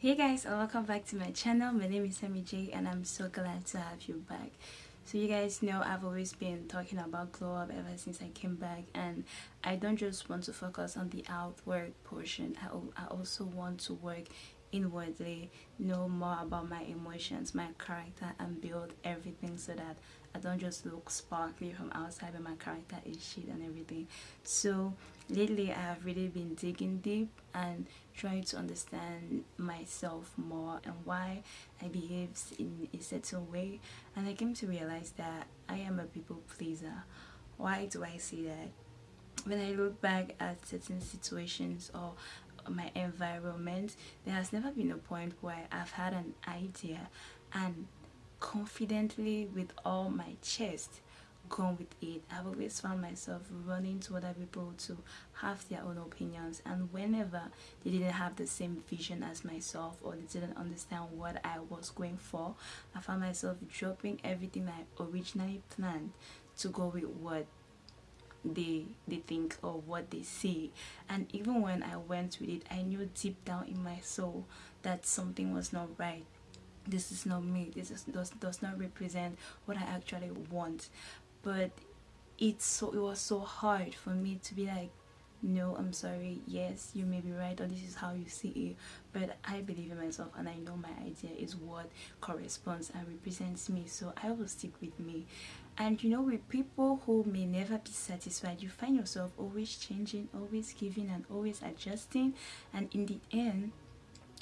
hey guys and welcome back to my channel. My name is Sammy J and I'm so glad to have you back. So you guys know I've always been talking about glow up ever since I came back and I don't just want to focus on the outward portion. I, I also want to work inwardly know more about my emotions my character and build everything so that I don't just look sparkly from outside but my character is shit and everything. So lately I have really been digging deep and trying to understand myself more and why I behave in a certain way. And I came to realize that I am a people pleaser. Why do I say that? When I look back at certain situations or my environment there has never been a point where I've had an idea and confidently with all my chest gone with it. I've always found myself running to other people to have their own opinions. And whenever they didn't have the same vision as myself or they didn't understand what i was going for i found myself dropping everything i originally planned to go with what they they think or what they see. And even when i went with it i knew deep down in my soul that something was not right. This is not me. This is, does, does not represent what i actually want but it's so it was so hard for me to be like no i'm sorry. Yes you may be right or this is how you see it but i believe in myself and i know my idea is what corresponds and represents me so i will stick with me. And you know with people who may never be satisfied you find yourself always changing always giving and always adjusting and in the end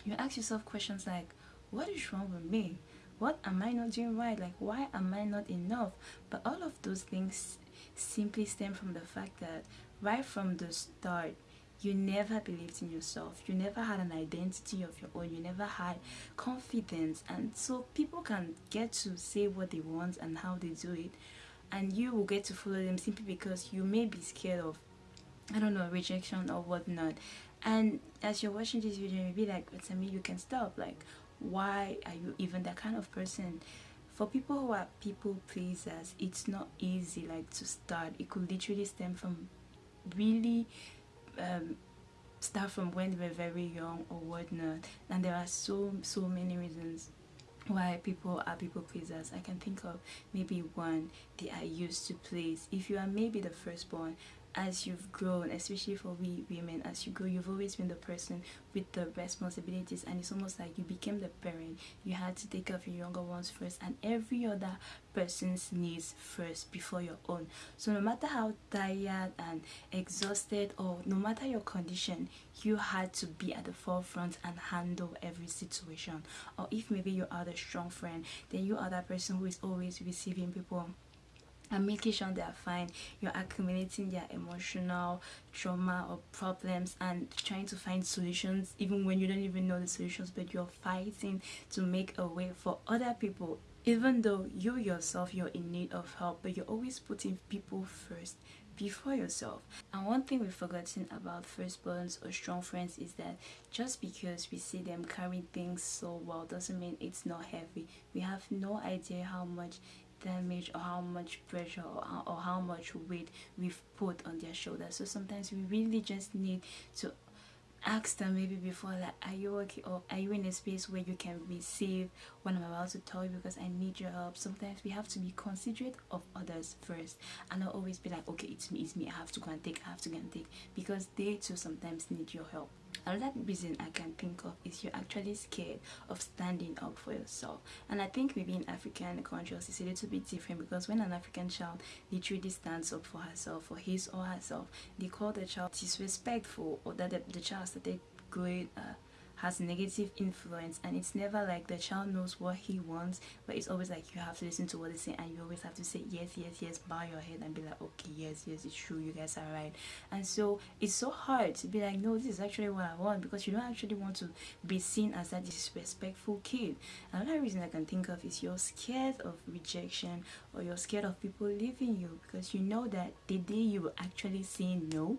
you ask yourself questions like what is wrong with me what am i not doing right? Like why am i not enough? But all of those things simply stem from the fact that right from the start you never believed in yourself. You never had an identity of your own. You never had confidence. And so people can get to say what they want and how they do it. And you will get to follow them simply because you may be scared of I don't know rejection or whatnot. And as you're watching this video you be like but me you can stop. Like why are you even that kind of person? For people who are people pleasers it's not easy like to start. It could literally stem from really um, start from when they were very young or whatnot. And there are so so many reasons why people are people pleasers. I can think of maybe one they are used to please. If you are maybe the firstborn as you've grown especially for we women as you grow you've always been the person with the responsibilities and it's almost like you became the parent. You had to take care of your younger ones first and every other person's needs first before your own. So no matter how tired and exhausted or no matter your condition you had to be at the forefront and handle every situation. Or if maybe you are the strong friend then you are that person who is always receiving people and making sure they are fine. You're accumulating their emotional trauma or problems and trying to find solutions even when you don't even know the solutions but you're fighting to make a way for other people even though you yourself you're in need of help but you're always putting people first before yourself. And one thing we've forgotten about firstborns or strong friends is that just because we see them carrying things so well doesn't mean it's not heavy. We have no idea how much damage or how much pressure or how, or how much weight we've put on their shoulders. So sometimes we really just need to ask them maybe before like are you okay? or are you in a space where you can receive what i'm about to tell you because i need your help. Sometimes we have to be considerate of others first and not always be like okay it's me it's me. I have to go and take i have to go and take. Because they too sometimes need your help another reason i can think of is you're actually scared of standing up for yourself. And i think maybe in african countries it's a little bit different because when an african child literally stands up for herself for his or herself they call the child disrespectful or that the, the child started growing uh, has negative influence and it's never like the child knows what he wants but it's always like you have to listen to what they say and you always have to say yes yes yes bow your head and be like okay yes yes it's true you guys are right. And so it's so hard to be like no this is actually what i want because you don't actually want to be seen as that disrespectful kid. Another reason i can think of is you're scared of rejection or you're scared of people leaving you because you know that the day you will actually say no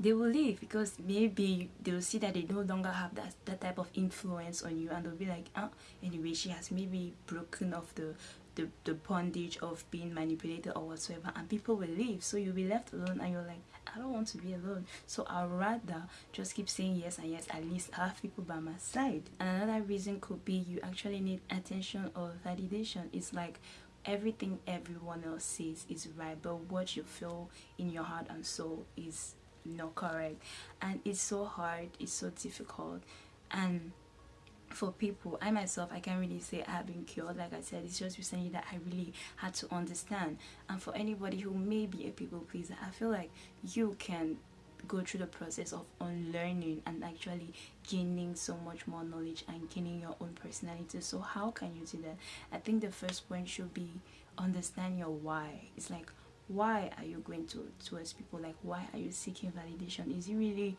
they will leave because maybe they will see that they no longer have that, that type of influence on you and they'll be like oh anyway she has maybe broken off the the, the bondage of being manipulated or whatsoever and people will leave. So you'll be left alone and you're like i don't want to be alone. So i'd rather just keep saying yes and yes at least have people by my side. And another reason could be you actually need attention or validation. It's like everything everyone else says is right but what you feel in your heart and soul is not correct. And it's so hard it's so difficult. And for people i myself i can't really say i have been cured. Like i said it's just recently that i really had to understand. And for anybody who may be a people pleaser i feel like you can go through the process of unlearning and actually gaining so much more knowledge and gaining your own personality. So how can you do that? I think the first point should be understand your why. It's like why are you going to towards people? Like why are you seeking validation? Is it really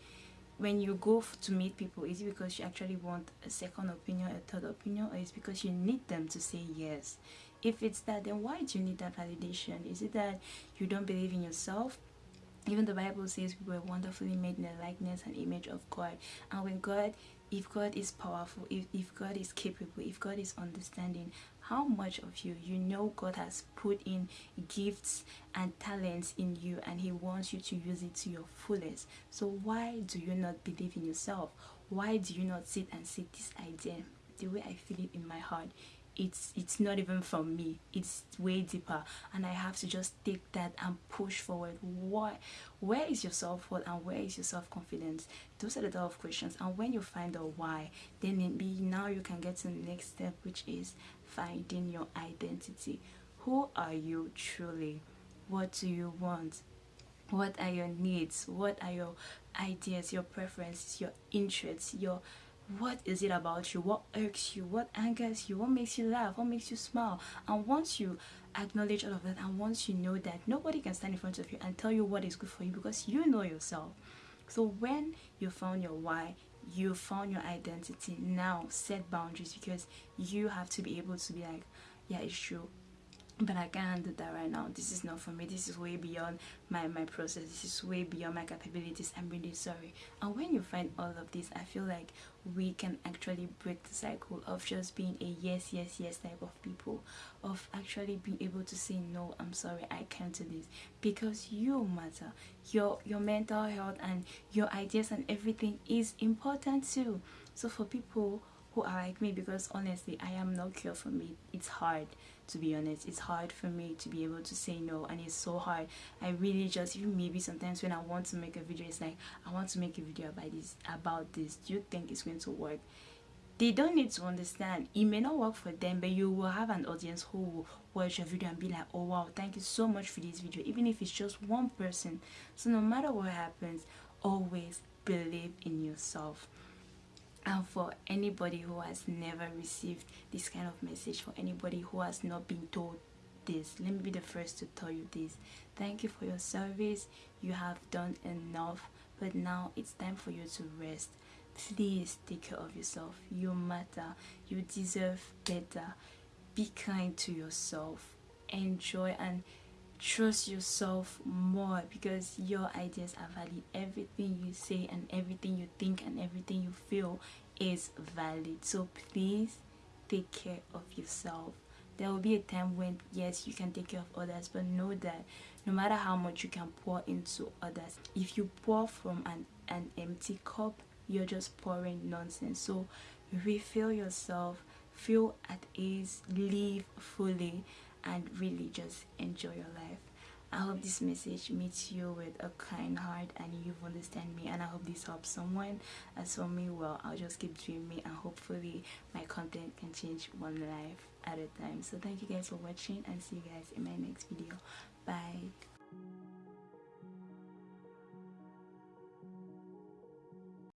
when you go to meet people is it because you actually want a second opinion a third opinion or is because you need them to say yes? If it's that then why do you need that validation? Is it that you don't believe in yourself? Even the bible says we were wonderfully made in the likeness and image of god. And when god if god is powerful if, if god is capable if god is understanding how much of you you know god has put in gifts and talents in you and he wants you to use it to your fullest? So why do you not believe in yourself? Why do you not sit and say this idea? The way i feel it in my heart it's it's not even from me. It's way deeper. And i have to just take that and push forward. Why where is your self-worth and where is your self-confidence? Those are the type of questions. And when you find out why then maybe now you can get to the next step which is finding your identity. Who are you truly? What do you want? What are your needs? What are your ideas your preferences your interests your what is it about you? What irks you? What angers you? What makes you laugh? What makes you smile? And once you acknowledge all of that and once you know that nobody can stand in front of you and tell you what is good for you because you know yourself. So when you found your why you found your identity now set boundaries because you have to be able to be like yeah it's true but I can't do that right now. This is not for me. This is way beyond my, my process. This is way beyond my capabilities. I'm really sorry. And when you find all of this, I feel like we can actually break the cycle of just being a yes, yes, yes type of people. Of actually being able to say, no, I'm sorry, I can't do this. Because you matter. Your, your mental health and your ideas and everything is important too. So for people who are like me because honestly I am not cure for me. It's hard to be honest. It's hard for me to be able to say no and it's so hard. I really just even maybe sometimes when I want to make a video it's like I want to make a video about this about this. Do you think it's going to work? They don't need to understand. It may not work for them but you will have an audience who will watch your video and be like oh wow thank you so much for this video even if it's just one person. So no matter what happens always believe in yourself and for anybody who has never received this kind of message for anybody who has not been told this let me be the first to tell you this. Thank you for your service. You have done enough but now it's time for you to rest. Please take care of yourself. You matter. You deserve better. Be kind to yourself. Enjoy and trust yourself more because your ideas are valid. Everything you say and everything you think and everything you feel is valid. So please take care of yourself. There will be a time when yes you can take care of others but know that no matter how much you can pour into others if you pour from an, an empty cup you're just pouring nonsense. So refill yourself feel at ease live fully and really just enjoy your life I hope this message meets you with a kind heart and you understand me and I hope this helps someone. As for me, well, I'll just keep me and hopefully my content can change one life at a time. So thank you guys for watching and see you guys in my next video.